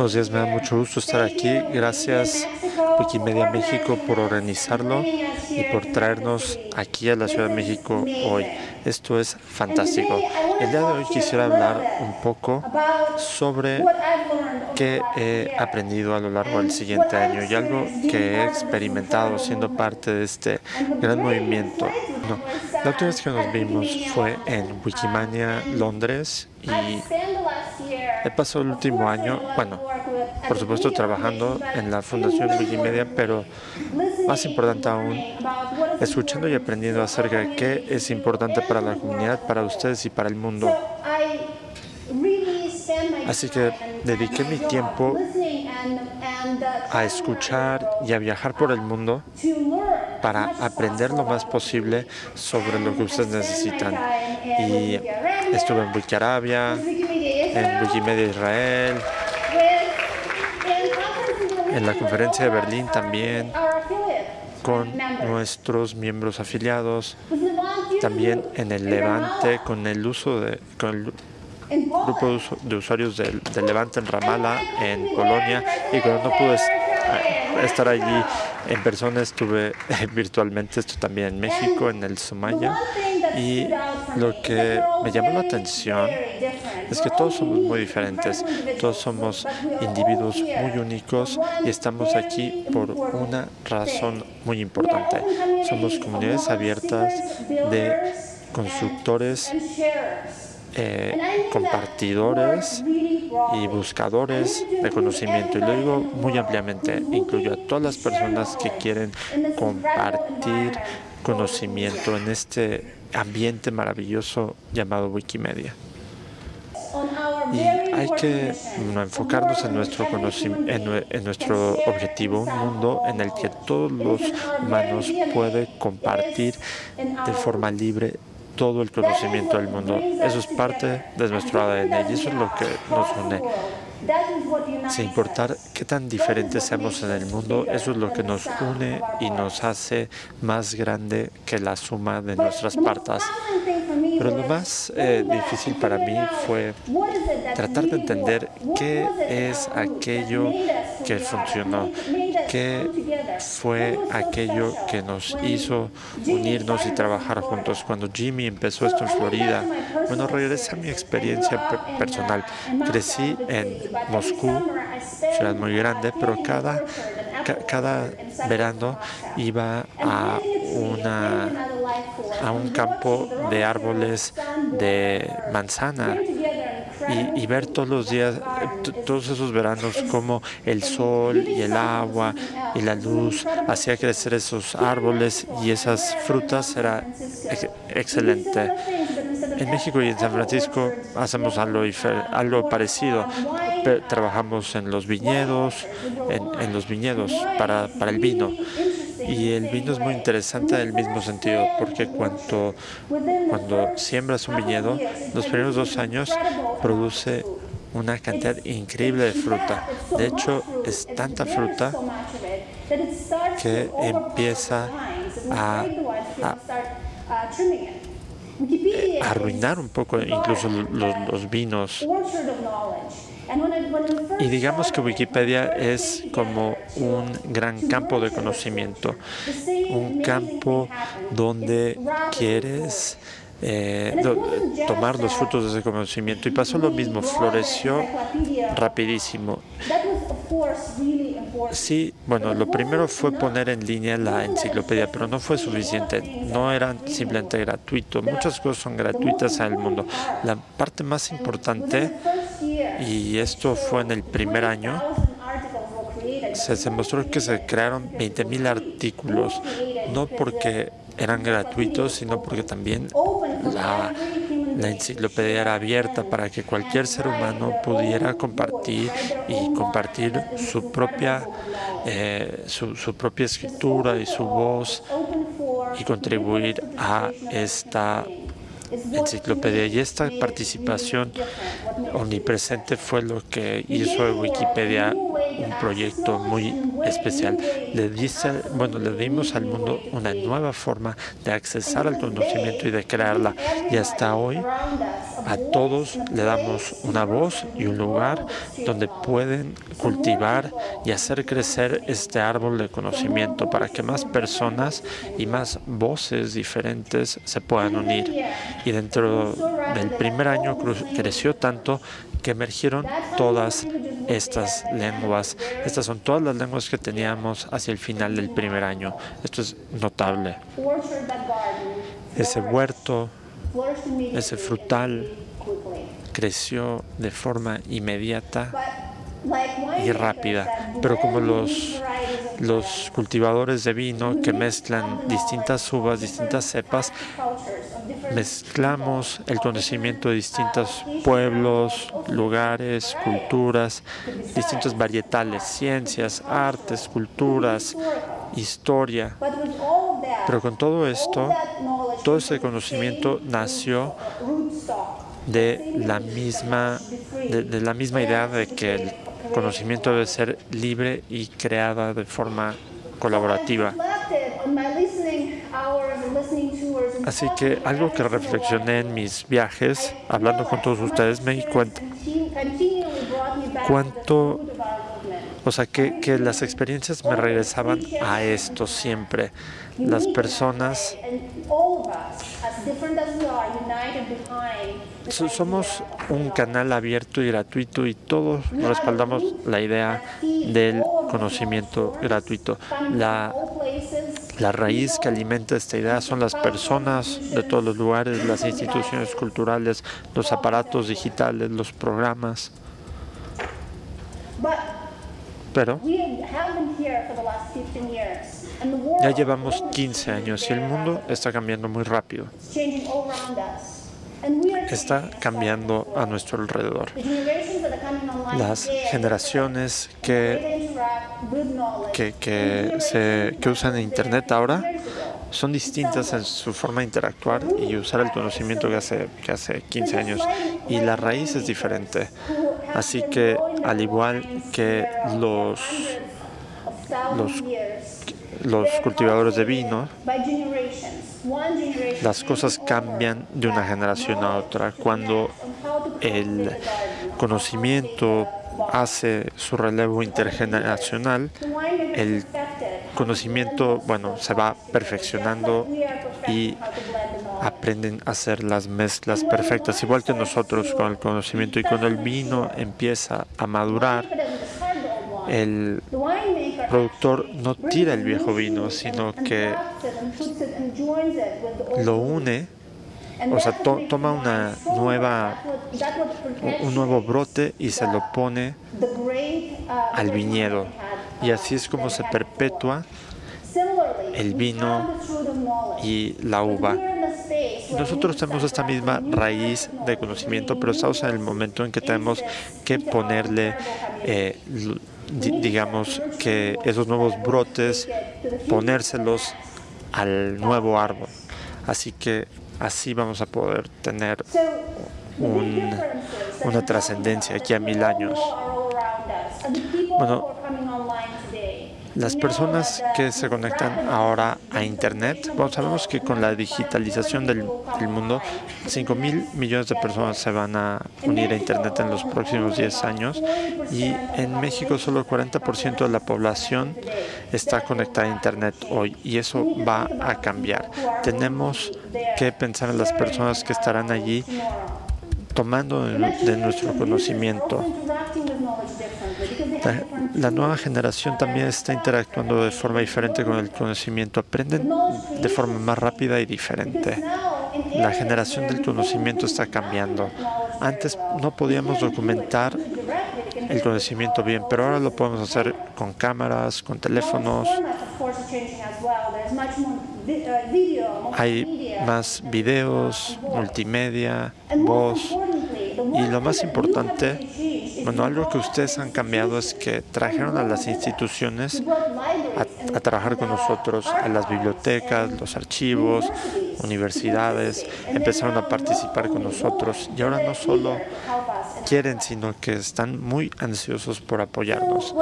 Buenos días, me da mucho gusto estar aquí. Gracias Wikimedia México por organizarlo y por traernos aquí a la Ciudad de México hoy. Esto es fantástico. El día de hoy quisiera hablar un poco sobre qué he aprendido a lo largo del siguiente año y algo que he experimentado siendo parte de este gran movimiento. la última vez que nos vimos fue en Wikimania Londres y he pasado el último año, bueno, por supuesto trabajando en la Fundación Wikimedia, pero más importante aún, escuchando y aprendiendo acerca de qué es importante para la comunidad, para ustedes y para el mundo. Así que dediqué mi tiempo a escuchar y a viajar por el mundo para aprender lo más posible sobre lo que ustedes necesitan. Y estuve en En Wikimedia Israel, en la conferencia de Berlín también, con nuestros miembros afiliados, también en el Levante, con el uso de, con el grupo de usuarios del, Levante en Ramallah, en Polonia, y cuando no pude estar allí en persona, estuve virtualmente, esto también en México, en el Sumaya, y lo que me llamó la atención es que todos somos muy diferentes, todos somos individuos muy únicos y estamos aquí por una razón muy importante. Somos comunidades abiertas de constructores eh, compartidores y buscadores de conocimiento. Y lo digo muy ampliamente, incluyo a todas las personas que quieren compartir conocimiento en este ambiente maravilloso llamado Wikimedia. Y hay que enfocarnos en nuestro, en, en nuestro objetivo, un mundo en el que todos los humanos pueden compartir de forma libre todo el conocimiento del mundo. Eso es parte de nuestro ADN y eso es lo que nos une. Sin importar qué tan diferentes seamos en el mundo, eso es lo que nos une y nos hace más grande que la suma de nuestras partes. Pero lo más eh, difícil para mí fue tratar de entender qué es aquello que funcionó, qué fue aquello que nos hizo unirnos y trabajar juntos. Cuando Jimmy empezó esto en Florida, bueno, regresé a mi experiencia personal. Crecí en Moscú, ciudad muy grande, pero cada, cada verano iba a una a un campo de árboles de manzana y, ver todos los días, todos esos veranos, como el sol y el agua y la luz hacía crecer esos árboles y esas frutas era excelente. En México y en San Francisco hacemos algo, algo parecido. Trabajamos en los viñedos, en, los viñedos para, para el vino. Y el vino es muy interesante en el mismo sentido, porque cuando, cuando siembras un viñedo, los primeros dos años produce una cantidad increíble de fruta. De hecho, es tanta fruta que empieza a, arruinar un poco incluso los vinos y digamos que Wikipedia es como un gran campo de conocimiento, un campo donde quieres eh, tomar los frutos de ese conocimiento. Y pasó lo mismo, floreció rapidísimo. Sí, bueno, lo primero fue poner en línea la enciclopedia, pero no fue suficiente. No era simplemente gratuito. Muchas cosas son gratuitas en el mundo. La parte más importante y esto fue en el primer año, se demostró que se crearon 20.000 artículos, no porque eran gratuitos, sino porque también la, enciclopedia era abierta para que cualquier ser humano pudiera compartir y compartir su propia, eh, su, su propia escritura y su voz y contribuir a esta enciclopedia. Y esta participación omnipresente fue lo que hizo de Wikipedia un proyecto muy especial. Le, dice, bueno, le dimos al mundo una nueva forma de accesar al conocimiento y de crearla. Y hasta hoy a todos le damos una voz y un lugar donde pueden cultivar y hacer crecer este árbol de conocimiento para que más personas y más voces diferentes se puedan unir. Y dentro del primer año creció tanto que emergieron todas estas lenguas. Estas son todas las lenguas que teníamos hacia el final del primer año. Esto es notable. Ese huerto, ese frutal creció de forma inmediata y rápida, pero como los, los cultivadores de vino que mezclan distintas uvas, distintas cepas, mezclamos el conocimiento de distintos pueblos, lugares, culturas, distintos varietales, ciencias, artes, culturas, historia. Pero con todo esto, todo ese conocimiento nació de la misma, de, la misma idea de que el conocimiento debe ser libre y creada de forma colaborativa. Así que algo que reflexioné en mis viajes, hablando con todos ustedes, me di cuenta cuánto, o sea, que, las experiencias me regresaban a esto siempre. Las personas somos un canal abierto y gratuito y todos respaldamos la idea del conocimiento gratuito. La, la raíz que alimenta esta idea son las personas de todos los lugares, las instituciones culturales, los aparatos digitales, los programas. Pero ya llevamos 15 años y el mundo está cambiando muy rápido. Está cambiando a nuestro alrededor. Las generaciones que, que, se, que usan Internet ahora son distintas en su forma de interactuar y usar el conocimiento que hace, que hace 15 años. Y la raíz es diferente. Así que, al igual que los, los los cultivadores de vino, las cosas cambian de una generación a otra. Cuando el conocimiento hace su relevo intergeneracional, el conocimiento, bueno, se va perfeccionando y aprenden a hacer las mezclas perfectas, igual que nosotros con el conocimiento. Y cuando el vino empieza a madurar, el productor no tira el viejo vino, sino que lo une, o sea, toma una nueva, un nuevo brote y se lo pone al viñedo. Y así es como se perpetúa el vino y la uva. Nosotros tenemos esta misma raíz de conocimiento, pero estamos en el momento en que tenemos que ponerle eh, digamos, que esos nuevos brotes, ponérselos al nuevo árbol. Así que así vamos a poder tener una trascendencia aquí a mil años. Bueno, las personas que se conectan ahora a Internet, bueno, sabemos que con la digitalización del, mundo, 5 mil millones de personas se van a unir a Internet en los próximos 10 años y en México solo el 40% de la población está conectada a Internet hoy y eso va a cambiar. Tenemos que pensar en las personas que estarán allí tomando de nuestro conocimiento la, nueva generación también está interactuando de forma diferente con el conocimiento. Aprenden de forma más rápida y diferente. La generación del conocimiento está cambiando. Antes no podíamos documentar el conocimiento bien, pero ahora lo podemos hacer con cámaras, con teléfonos. Hay más videos, multimedia, voz. Y lo más importante bueno, algo que ustedes han cambiado es que trajeron a las instituciones a, trabajar con nosotros, a las bibliotecas, los archivos, universidades, empezaron a participar con nosotros. y ahora no solo quieren, sino que están muy ansiosos por apoyarnos.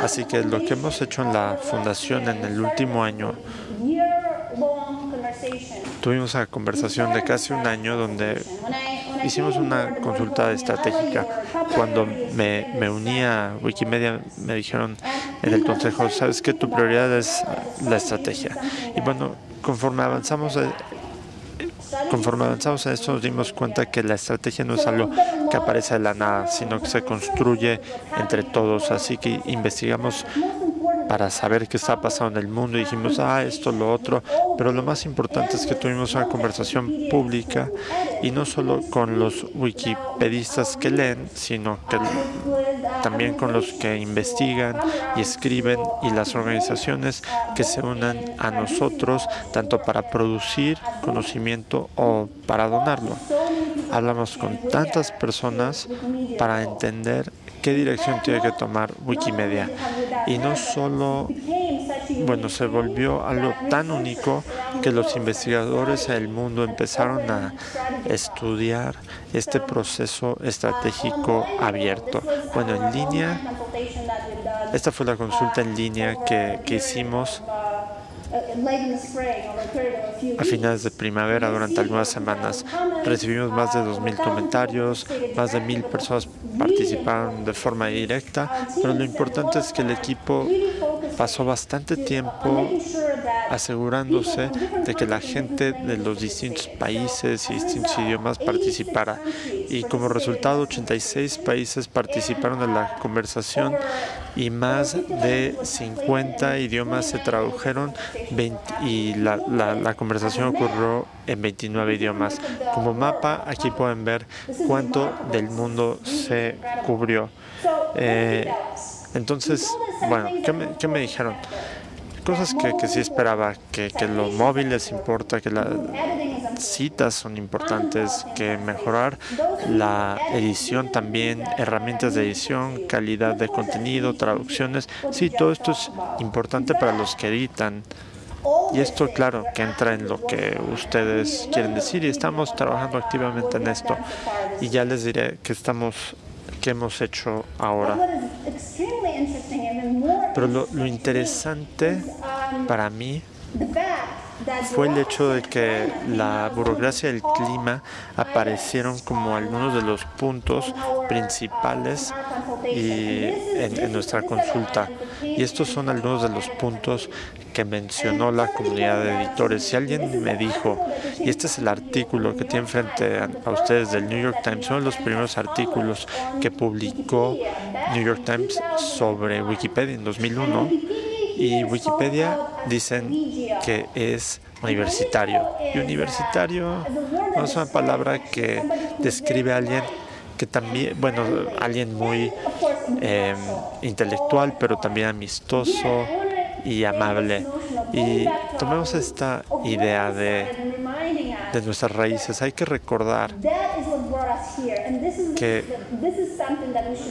Así que lo que hemos hecho en la fundación en el último año, tuvimos una conversación de casi un año donde hicimos una consulta estratégica. Cuando me, me uní a Wikimedia, me dijeron en el consejo, sabes que tu prioridad es la estrategia. Y bueno, conforme avanzamos eh, Conforme avanzamos en esto nos dimos cuenta que la estrategia no es algo que aparece de la nada, sino que se construye entre todos. Así que investigamos para saber qué está pasando en el mundo. Y dijimos, ah, esto, lo otro. Pero lo más importante es que tuvimos una conversación pública y no solo con los wikipedistas que leen, sino que también con los que investigan y escriben y las organizaciones que se unan a nosotros, tanto para producir conocimiento o para donarlo. Hablamos con tantas personas para entender qué dirección tiene que tomar Wikimedia. Y no solo, bueno, se volvió algo tan único que los investigadores del mundo empezaron a estudiar este proceso estratégico abierto. Bueno, en línea, esta fue la consulta en línea que, que hicimos a finales de primavera, durante algunas semanas, recibimos más de 2.000 comentarios, más de 1.000 personas participaron de forma directa, pero lo importante es que el equipo pasó bastante tiempo asegurándose de que la gente de los distintos países y distintos idiomas participara. Y como resultado, 86 países participaron en la conversación y más de 50 idiomas se tradujeron y la, la, conversación ocurrió en 29 idiomas. Como mapa, aquí pueden ver cuánto del mundo se cubrió. Eh, entonces, bueno, ¿qué me, qué me dijeron? Cosas que, que sí esperaba, que, que lo móvil les importa, que las citas son importantes, que mejorar la edición también, herramientas de edición, calidad de contenido, traducciones. Sí, todo esto es importante para los que editan. Y esto, claro, que entra en lo que ustedes quieren decir y estamos trabajando activamente en esto. Y ya les diré que estamos, que hemos hecho ahora. Pero lo, interesante para mí fue el hecho de que la burocracia y el clima aparecieron como algunos de los puntos principales y en, nuestra consulta. Y estos son algunos de los puntos que mencionó la comunidad de editores. Si alguien me dijo, y este es el artículo que tiene frente a, ustedes del New York Times, son los primeros artículos que publicó New York Times sobre Wikipedia en 2001, y Wikipedia dicen que es universitario. Y universitario no es una palabra que describe a alguien que también, bueno, alguien muy em, intelectual, pero también amistoso y amable. Y tomemos esta idea de, de nuestras raíces. Hay que recordar que,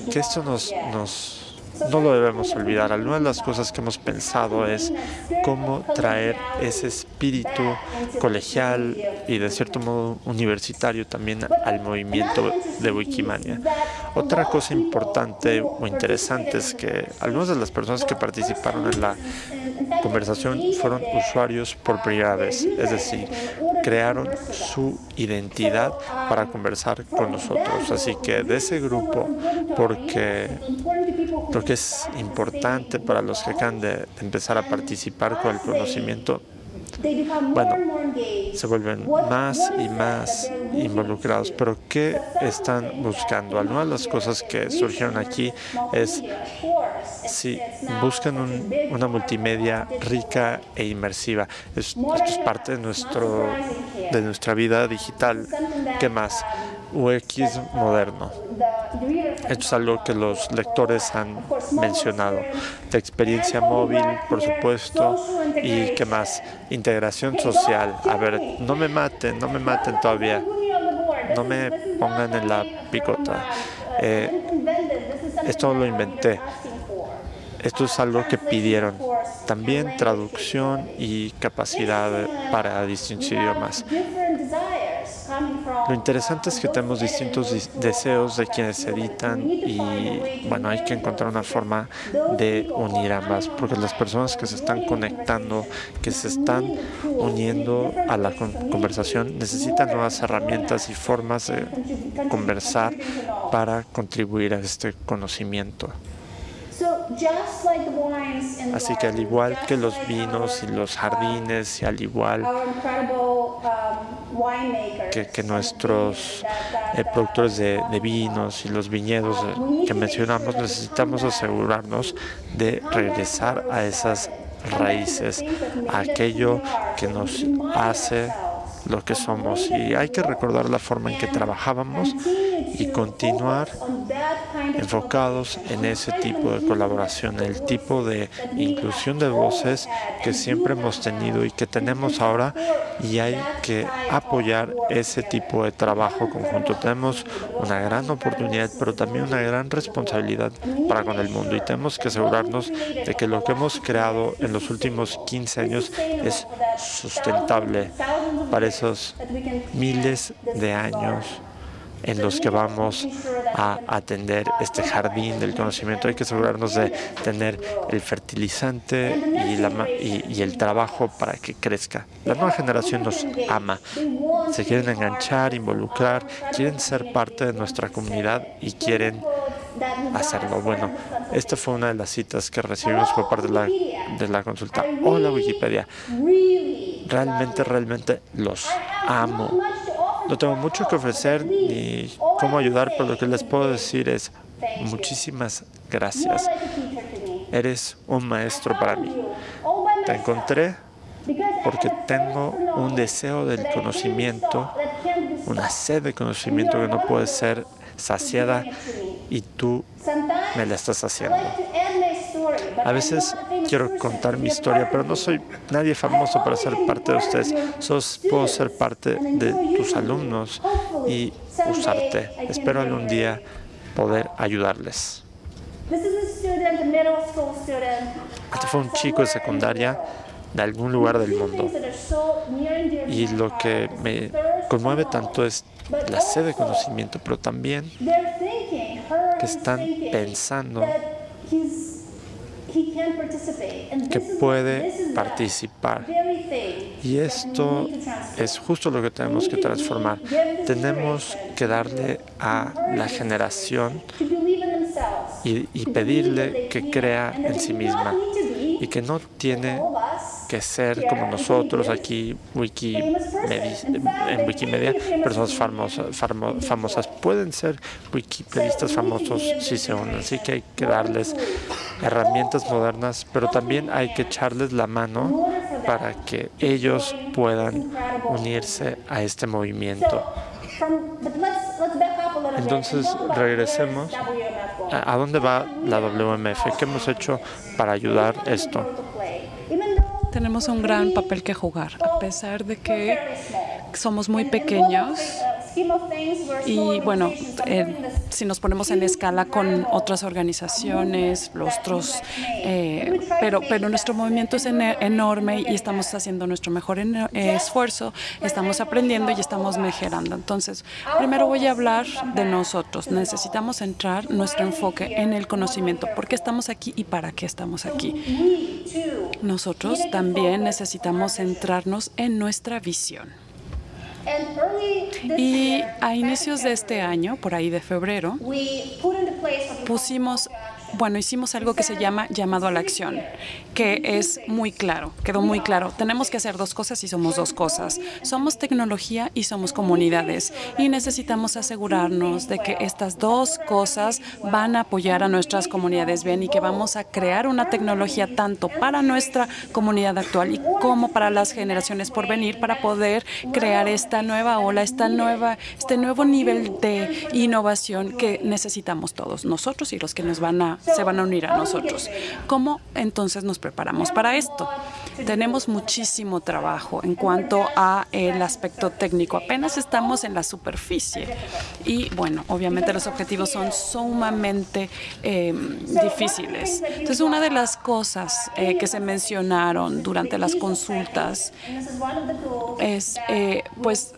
que esto nos, nos no lo debemos olvidar. Algunas de las cosas que hemos pensado es cómo traer ese espíritu colegial y de cierto modo universitario también al movimiento de Wikimania. Otra cosa importante o interesante es que algunas de las personas que participaron en la conversación fueron usuarios por primera es decir, crearon su identidad para conversar con nosotros. Así que de ese grupo, porque que es importante para los que acaban de, empezar a participar con el conocimiento, bueno, se vuelven más y más involucrados. Pero ¿qué están buscando? Algunas de las cosas que surgieron aquí es si buscan una multimedia rica e inmersiva. esto es parte de, nuestro, de nuestra vida digital. ¿Qué más? UX moderno. Esto es algo que los lectores han mencionado. La experiencia móvil, por supuesto, y qué más, integración social. A ver, no me maten, no me maten todavía, no me pongan en la picota. Eh, esto lo inventé. Esto es algo que pidieron. También traducción y capacidad para distintos idiomas Lo interesante es que tenemos distintos deseos de quienes editan y bueno, hay que encontrar una forma de unir ambas, porque las personas que se están conectando, que se están uniendo a la conversación, necesitan nuevas herramientas y formas de conversar para contribuir a este conocimiento. Así que al igual que los vinos y los jardines y al igual um, que, nuestros eh, productores de, vinos y los viñedos eh, que mencionamos, necesitamos asegurarnos de regresar a esas raíces, a aquello que nos hace lo que somos. Y hay que recordar la forma en que trabajábamos y continuar enfocados en ese tipo de colaboración, el tipo de inclusión de voces que siempre hemos tenido y que tenemos ahora y hay que apoyar ese tipo de trabajo conjunto. Tenemos una gran oportunidad, pero también una gran responsabilidad para con el mundo y tenemos que asegurarnos de que lo que hemos creado en los últimos 15 años es sustentable para esos miles de años en los que vamos a atender este jardín del conocimiento. Hay que asegurarnos de tener el fertilizante y, la, y, el trabajo para que crezca. La nueva generación nos ama, se quieren enganchar, involucrar, quieren ser parte de nuestra comunidad y quieren hacerlo. Bueno, esta fue una de las citas que recibimos por parte de la, de la consulta. Hola Wikipedia, realmente, realmente los amo. No tengo mucho que ofrecer ni cómo ayudar, pero lo que les puedo decir es muchísimas gracias. Eres un maestro para mí. Te encontré porque tengo un deseo del conocimiento, una sed de conocimiento que no puede ser saciada y tú me la estás haciendo. A veces quiero contar mi historia, pero no soy nadie famoso para ser parte de ustedes. Solo puedo ser parte de tus alumnos y usarte. Espero algún día poder ayudarles. Este fue un chico de secundaria de algún lugar del mundo. Y lo que me conmueve tanto es la sed de conocimiento, pero también que están pensando que puede participar. Y esto es justo lo que tenemos que transformar. Tenemos que darle a la generación y, y pedirle que crea en sí misma y que no tiene que ser como nosotros aquí Wikimedia, en Wikimedia, personas famosas, famosas. Pueden ser wikipedistas famosos si se unen, así que hay que darles herramientas modernas, pero también hay que echarles la mano para que ellos puedan unirse a este movimiento. Entonces, regresemos. ¿A dónde va la WMF? ¿Qué hemos hecho para ayudar esto? Tenemos un gran papel que jugar, a pesar de que somos muy pequeños y bueno, eh, si nos ponemos en escala con otras organizaciones, los otros, eh, pero, pero nuestro movimiento es enorme y estamos haciendo nuestro mejor esfuerzo, estamos aprendiendo y estamos mejorando. Entonces, primero voy a hablar de nosotros. Necesitamos centrar nuestro enfoque en el conocimiento. ¿Por qué estamos aquí y para qué estamos aquí? Nosotros también necesitamos centrarnos en nuestra visión. Y a inicios de este año, por ahí de febrero, pusimos bueno, hicimos algo que se llama llamado a la acción, que es muy claro, quedó muy claro. Tenemos que hacer dos cosas y somos dos cosas. Somos tecnología y somos comunidades y necesitamos asegurarnos de que estas dos cosas van a apoyar a nuestras comunidades bien y que vamos a crear una tecnología tanto para nuestra comunidad actual y como para las generaciones por venir para poder crear esta nueva ola, esta nueva, este nuevo nivel de innovación que necesitamos todos, nosotros y los que nos van a se van a unir a nosotros. ¿Cómo entonces nos preparamos para esto? Tenemos muchísimo trabajo en cuanto a el aspecto técnico. Apenas estamos en la superficie y, bueno, obviamente los objetivos son sumamente eh, difíciles. Entonces, una de las cosas eh, que se mencionaron durante las consultas es, eh, pues,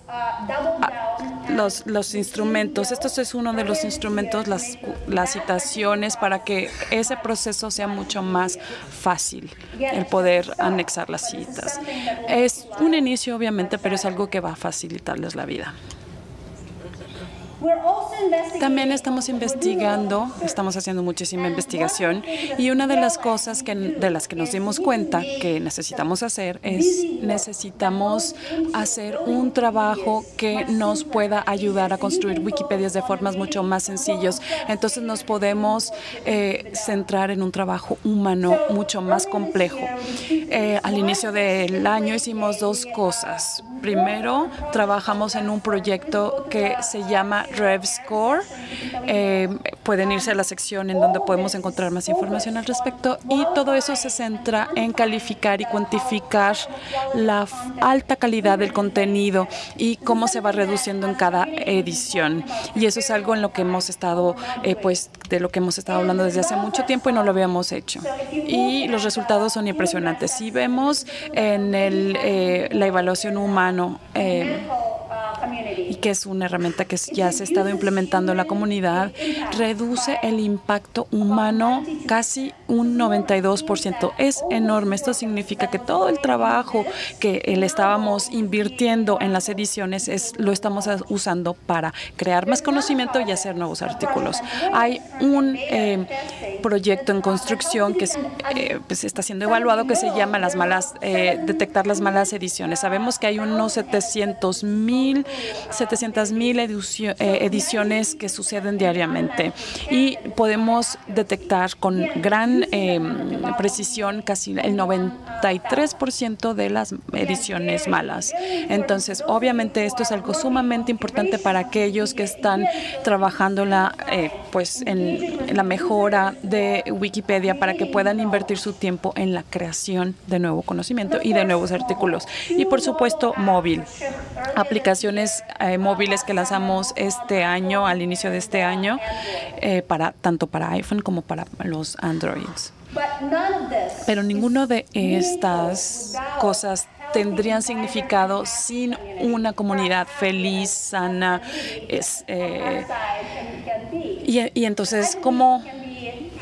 los, los instrumentos. Esto es uno de los instrumentos, las, las citaciones, para que ese proceso sea mucho más fácil, el poder anexar las citas. Es un inicio, obviamente, pero es algo que va a facilitarles la vida. También estamos investigando, estamos haciendo muchísima investigación y una de las cosas que, de las que nos dimos cuenta que necesitamos hacer es necesitamos hacer un trabajo que nos pueda ayudar a construir Wikipedias de formas mucho más sencillas. Entonces nos podemos eh, centrar en un trabajo humano mucho más complejo. Eh, al inicio del año hicimos dos cosas. Primero, trabajamos en un proyecto que se llama RevScore. Eh, pueden irse a la sección en donde podemos encontrar más información al respecto y todo eso se centra en calificar y cuantificar la alta calidad del contenido y cómo se va reduciendo en cada edición. Y eso es algo en lo que hemos estado, eh, pues, de lo que hemos estado hablando desde hace mucho tiempo y no lo habíamos hecho. Y los resultados son impresionantes. Si vemos en el, eh, la evaluación humano, eh, y que es una herramienta que ya se ha estado implementando en la comunidad, reduce el impacto humano casi un 92%. Es enorme. Esto significa que todo el trabajo que le estábamos invirtiendo en las ediciones es, lo estamos usando para crear más conocimiento y hacer nuevos artículos. Hay un eh, proyecto en construcción que eh, pues está siendo evaluado que se llama las malas, eh, detectar las malas ediciones. Sabemos que hay unos 700 mil 700 mil eh, ediciones que suceden diariamente y podemos detectar con gran em, precisión casi el 93% de las ediciones malas. Entonces, obviamente esto es algo sumamente importante para aquellos que están trabajando la, eh, pues en la mejora de Wikipedia para que puedan invertir su tiempo en la creación de nuevo conocimiento y de nuevos artículos. Y por supuesto, móvil. Aplicaciones eh, móviles que lanzamos este año, al inicio de este año, eh, para tanto para iPhone como para los Androids. Pero ninguno de estas cosas tendrían significado sin una comunidad feliz, sana. Es, eh, y entonces, ¿cómo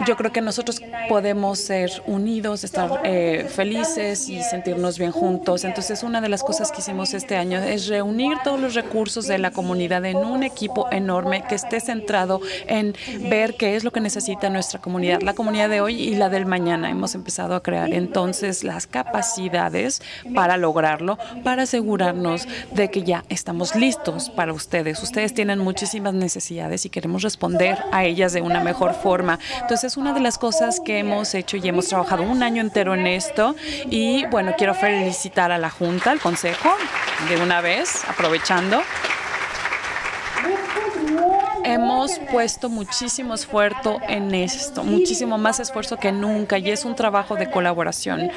yo creo que nosotros podemos ser unidos, estar eh, felices y sentirnos bien juntos. Entonces, una de las cosas que hicimos este año es reunir todos los recursos de la comunidad en un equipo enorme que esté centrado en ver qué es lo que necesita nuestra comunidad, la comunidad de hoy y la del mañana. Hemos empezado a crear entonces las capacidades para lograrlo, para asegurarnos de que ya estamos listos para ustedes. Ustedes tienen muchísimas necesidades y queremos responder a ellas de una mejor forma. Entonces, es una de las cosas que hemos hecho y hemos trabajado un año entero en esto. Y bueno, quiero felicitar a la Junta, al Consejo, de una vez, aprovechando hemos puesto muchísimo esfuerzo en esto, muchísimo más esfuerzo que nunca y es un trabajo de colaboración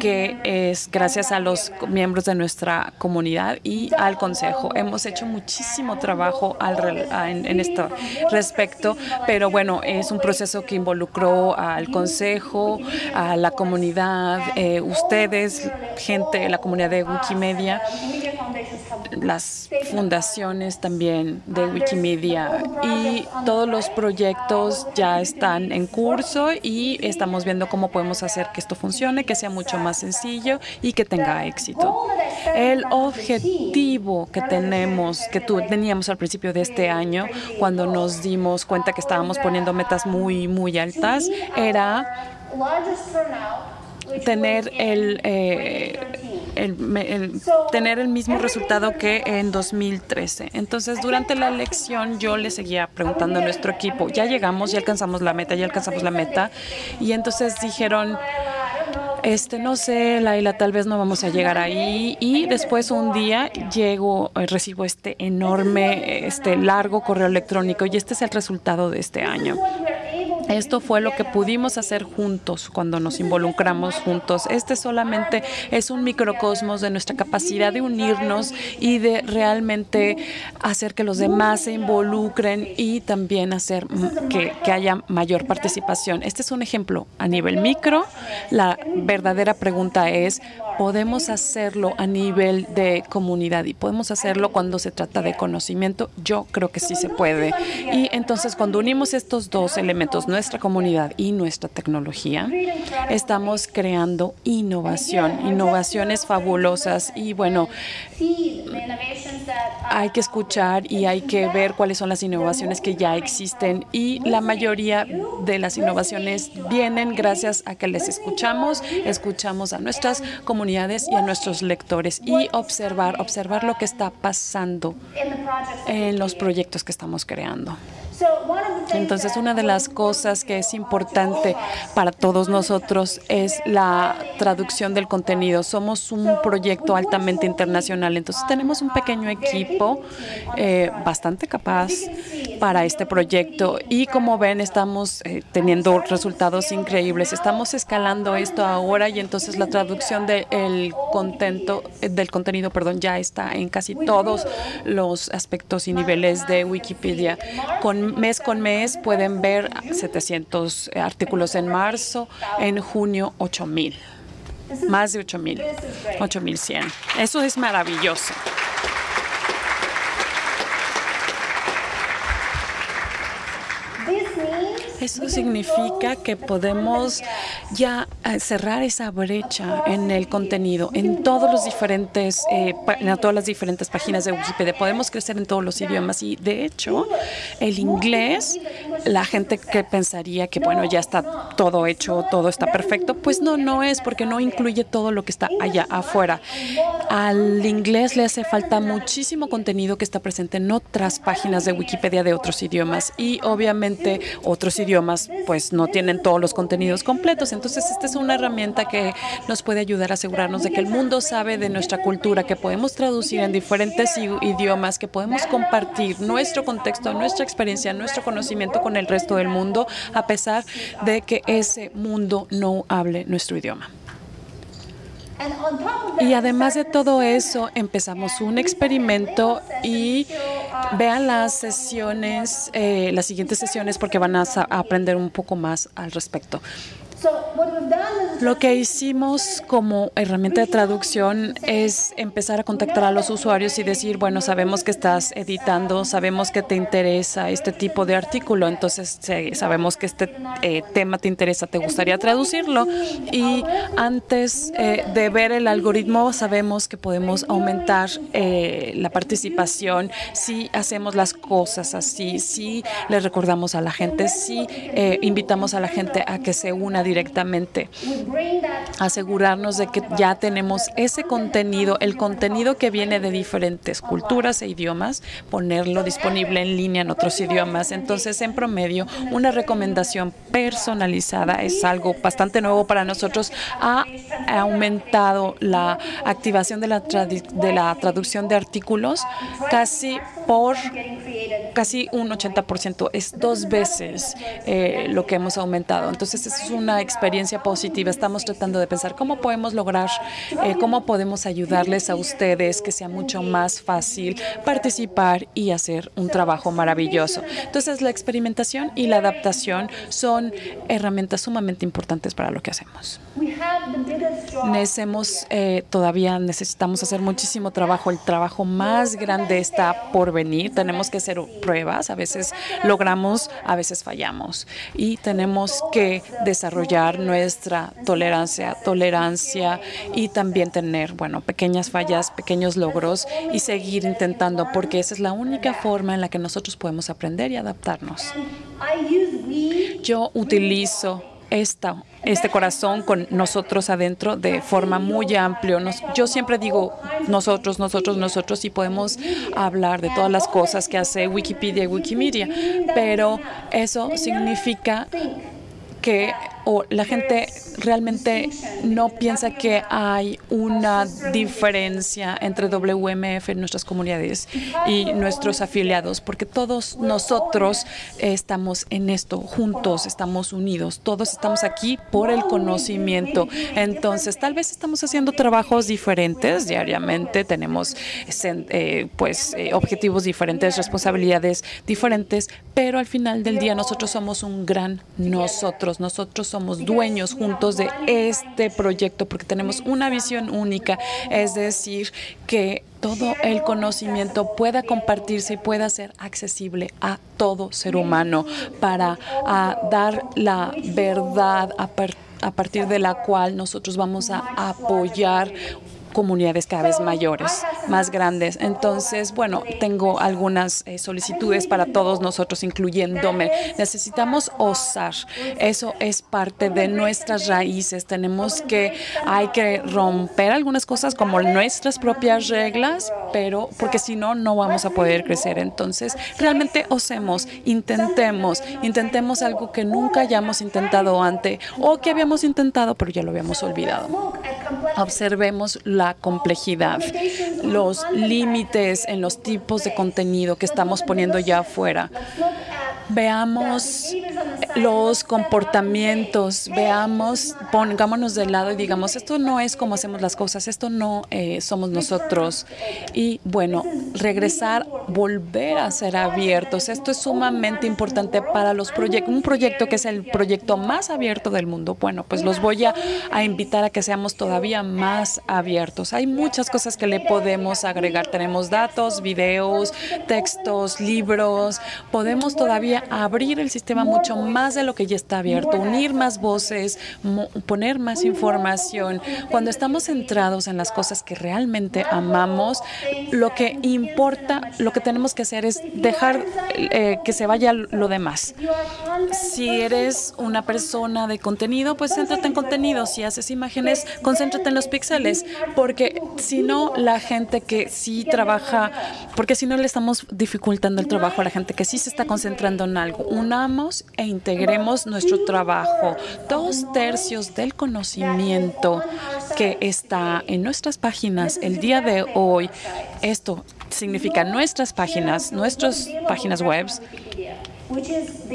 que es gracias a los miembros de nuestra comunidad y al Consejo. Hemos hecho muchísimo trabajo en, este respecto, pero bueno, es un proceso que involucró al Consejo, a la comunidad, eh, ustedes, gente la comunidad de Wikimedia, las fundaciones también de Wikimedia y todos los proyectos ya están en curso y estamos viendo cómo podemos hacer que esto funcione, que sea mucho más sencillo y que tenga éxito. El objetivo que tenemos, que teníamos al principio de este año, cuando nos dimos cuenta que estábamos poniendo metas muy, muy altas, era tener el, eh, el, tener el mismo resultado que en 2013. Entonces, durante la elección yo le seguía preguntando a nuestro equipo, ya llegamos, ya alcanzamos la meta, ya alcanzamos la meta. Y entonces dijeron, este, no sé, Laila, tal vez no vamos a llegar ahí. Y después un día llego, eh, recibo este enorme, este largo correo electrónico y este es el resultado de este año. Esto fue lo que pudimos hacer juntos cuando nos involucramos juntos. Este solamente es un microcosmos de nuestra capacidad de unirnos y de realmente hacer que los demás se involucren y también hacer que, que haya mayor participación. Este es un ejemplo a nivel micro. La verdadera pregunta es, podemos hacerlo a nivel de comunidad y podemos hacerlo cuando se trata de conocimiento. Yo creo que sí se puede. Y entonces cuando unimos estos dos elementos, nuestra comunidad y nuestra tecnología, estamos creando innovación, innovaciones fabulosas y bueno, hay que escuchar y hay que ver cuáles son las innovaciones que ya existen y la mayoría de las innovaciones vienen gracias a que les escuchamos, escuchamos a nuestras comunidades y a nuestros lectores y observar, observar lo que está pasando en los proyectos que estamos creando. Entonces, una de las cosas que es importante para todos nosotros es la traducción del contenido. Somos un proyecto altamente internacional, entonces tenemos un pequeño equipo eh, bastante capaz para este proyecto y como ven estamos eh, teniendo resultados increíbles. Estamos escalando esto ahora y entonces la traducción del contento del contenido, perdón, ya está en casi todos los aspectos y niveles de Wikipedia. Con mes con mes pueden ver 700 artículos en marzo, en junio 8000. Más de 8000, 8100. Eso es maravilloso. Eso significa que podemos ya eh, cerrar esa brecha en el contenido, en todos los diferentes, eh, en todas las diferentes páginas de Wikipedia. Podemos crecer en todos los idiomas y, de hecho, el inglés, la gente que pensaría que, bueno, ya está todo hecho, todo está perfecto, pues no, no es porque no incluye todo lo que está allá afuera. Al inglés le hace falta muchísimo contenido que está presente en otras páginas de Wikipedia de otros idiomas y, obviamente, otros idiomas pues no tienen todos los contenidos completos. Entonces, esta es una herramienta que nos puede ayudar a asegurarnos de que el mundo sabe de nuestra cultura, que podemos traducir en diferentes idiomas, que podemos compartir nuestro contexto, nuestra experiencia, nuestro conocimiento con el resto del mundo, a pesar de que ese mundo no hable nuestro idioma. Y además de todo eso, empezamos un experimento y vean las sesiones, eh, las siguientes sesiones, porque van a aprender un poco más al respecto. Lo que hicimos como herramienta de traducción es empezar a contactar a los usuarios y decir, bueno, sabemos que estás editando, sabemos que te interesa este tipo de artículo, entonces sabemos que este eh, tema te interesa, te gustaría traducirlo y antes eh, de ver el algoritmo sabemos que podemos aumentar eh, la participación si hacemos las cosas así, si le recordamos a la gente, si invitamos a la gente a que se una directamente directamente. Asegurarnos de que ya tenemos ese contenido, el contenido que viene de diferentes culturas e idiomas, ponerlo disponible en línea en otros idiomas. Entonces, en promedio, una recomendación personalizada es algo bastante nuevo para nosotros. Ha aumentado la activación de la, de la traducción de artículos casi por casi un 80%. Es dos veces eh, lo que hemos aumentado. Entonces, es una experiencia positiva. Estamos tratando de pensar cómo podemos lograr, eh, cómo podemos ayudarles a ustedes que sea mucho más fácil participar y hacer un trabajo maravilloso. Entonces, la experimentación y la adaptación son herramientas sumamente importantes para lo que hacemos. Necesitamos, eh, todavía necesitamos hacer muchísimo trabajo. El trabajo más grande está por venir. Tenemos que hacer pruebas. A veces logramos, a veces fallamos. Y tenemos que desarrollar nuestra tolerancia, tolerancia y también tener, bueno, pequeñas fallas, pequeños logros y seguir intentando, porque esa es la única forma en la que nosotros podemos aprender y adaptarnos. Yo utilizo esta, este corazón con nosotros adentro de forma muy amplia. yo siempre digo nosotros, nosotros, nosotros y podemos hablar de todas las cosas que hace Wikipedia y Wikimedia, pero eso significa que o la gente realmente no piensa que hay una diferencia entre WMF en nuestras comunidades y nuestros afiliados, porque todos nosotros estamos en esto juntos, estamos unidos, todos estamos aquí por el conocimiento. Entonces, tal vez estamos haciendo trabajos diferentes diariamente, tenemos eh, pues eh, objetivos diferentes, responsabilidades diferentes, pero al final del día nosotros somos un gran nosotros, nosotros somos dueños juntos de este proyecto porque tenemos una visión única, es decir, que todo el conocimiento pueda compartirse y pueda ser accesible a todo ser humano para dar la verdad a, partir de la cual nosotros vamos a apoyar comunidades cada vez mayores, más grandes. Entonces, bueno, tengo algunas eh, solicitudes para todos nosotros, incluyéndome. Necesitamos osar. Eso es parte de nuestras raíces. Tenemos que, hay que romper algunas cosas como nuestras propias reglas, pero porque si no, no vamos a poder crecer. Entonces, realmente osemos, intentemos, intentemos algo que nunca hayamos intentado antes o que habíamos intentado, pero ya lo habíamos olvidado. Observemos la complejidad, los límites en los tipos de contenido que estamos poniendo ya afuera. Veamos los comportamientos, veamos, pongámonos de lado y digamos, esto no es como hacemos las cosas, esto no eh, somos nosotros. Y bueno, regresar, volver a ser abiertos. Esto es sumamente importante para los proyectos. Un proyecto que es el proyecto más abierto del mundo. Bueno, pues los voy a, a invitar a que seamos todavía más abiertos. Hay muchas cosas que le podemos agregar. Tenemos datos, videos, textos, libros. Podemos todavía abrir el sistema mucho más de lo que ya está abierto, unir más voces, poner más información. Cuando estamos centrados en las cosas que realmente amamos, lo que importa, lo que tenemos que hacer es dejar eh, que se vaya lo demás. Si eres una persona de contenido, pues céntrate en contenido. Si haces imágenes, concéntrate en los píxeles, porque si no, la gente que sí trabaja, porque si no le estamos dificultando el trabajo a la gente que sí se está concentrando algo. Unamos e integremos nuestro trabajo. Dos tercios del conocimiento que está en nuestras páginas el día de hoy, esto significa nuestras páginas, nuestras páginas web,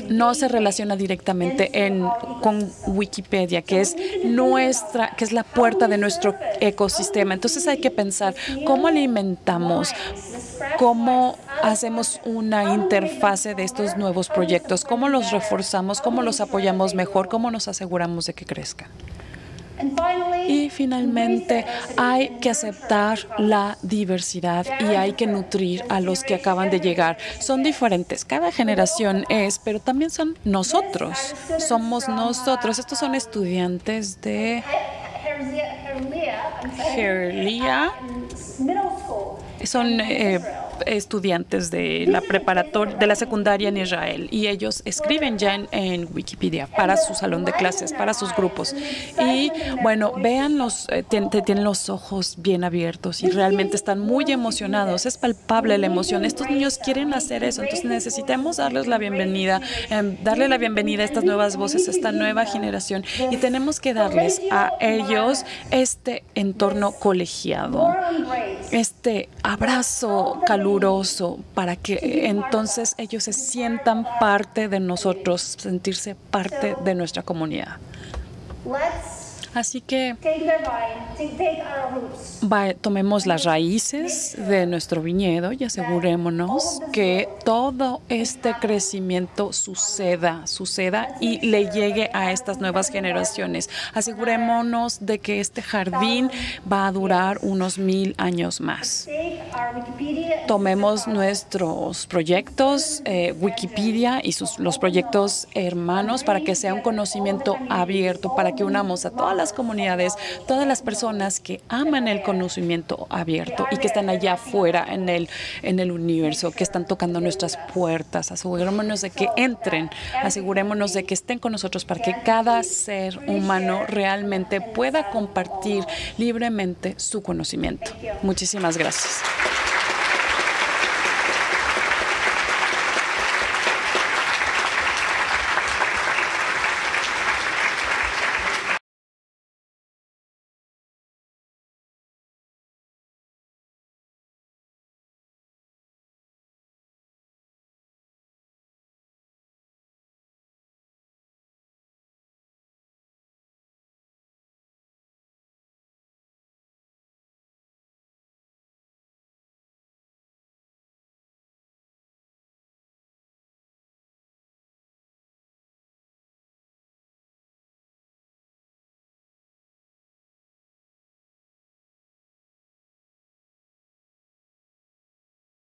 no se relaciona directamente en, con Wikipedia, que es nuestra, que es la puerta de nuestro ecosistema. Entonces hay que pensar cómo alimentamos, cómo hacemos una interfase de estos nuevos proyectos, cómo los reforzamos, cómo los apoyamos mejor, cómo nos aseguramos de que crezcan. Y finalmente hay que aceptar la diversidad y hay que nutrir a los que acaban de llegar. Son diferentes, cada generación es, pero también son nosotros, somos nosotros. Estos son estudiantes de Herlia. Son eh, estudiantes de la preparatoria, de la secundaria en Israel y ellos escriben ya en, Wikipedia para su salón de clases, para sus grupos. Y bueno, vean los, eh, tienen los ojos bien abiertos y realmente están muy emocionados. Es palpable la emoción. Estos niños quieren hacer eso, entonces necesitamos darles la bienvenida, em, darle la bienvenida a estas nuevas voces, a esta nueva generación y tenemos que darles a ellos este entorno colegiado, este abrazo para que entonces ellos se sientan parte de nosotros, sentirse parte de nuestra comunidad. Así que tomemos las raíces de nuestro viñedo y asegurémonos que todo este crecimiento suceda, suceda y le llegue a estas nuevas generaciones. Asegurémonos de que este jardín va a durar unos mil años más. Tomemos nuestros proyectos, eh, Wikipedia y sus, los proyectos hermanos para que sea un conocimiento abierto, para que unamos a todas las comunidades, todas las personas que aman el conocimiento abierto y que están allá afuera en el, en el universo, que están tocando nuestras puertas. Asegurémonos de que entren, asegurémonos de que estén con nosotros para que cada ser humano realmente pueda compartir libremente su conocimiento. Muchísimas gracias.